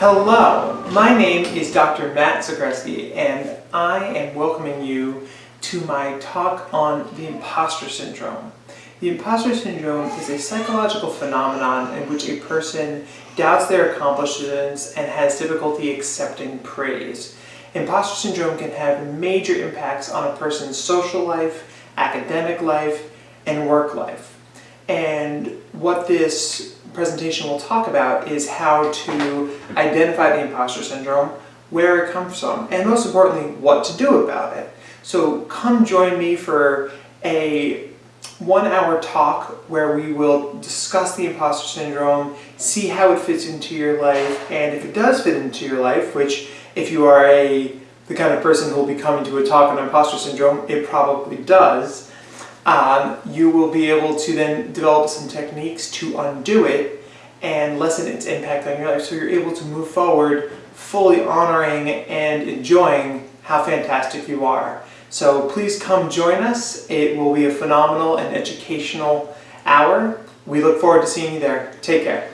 Hello, my name is Dr. Matt Zagreski and I am welcoming you to my talk on the imposter syndrome. The imposter syndrome is a psychological phenomenon in which a person doubts their accomplishments and has difficulty accepting praise. Imposter syndrome can have major impacts on a person's social life, academic life, and work life. And what this presentation we'll talk about is how to identify the imposter syndrome, where it comes from, and most importantly, what to do about it. So come join me for a one hour talk where we will discuss the imposter syndrome, see how it fits into your life, and if it does fit into your life, which if you are a the kind of person who will be coming to a talk on imposter syndrome, it probably does, um, you will be able to then develop some techniques to undo it and lessen its impact on your life so you're able to move forward fully honoring and enjoying how fantastic you are. So please come join us. It will be a phenomenal and educational hour. We look forward to seeing you there. Take care.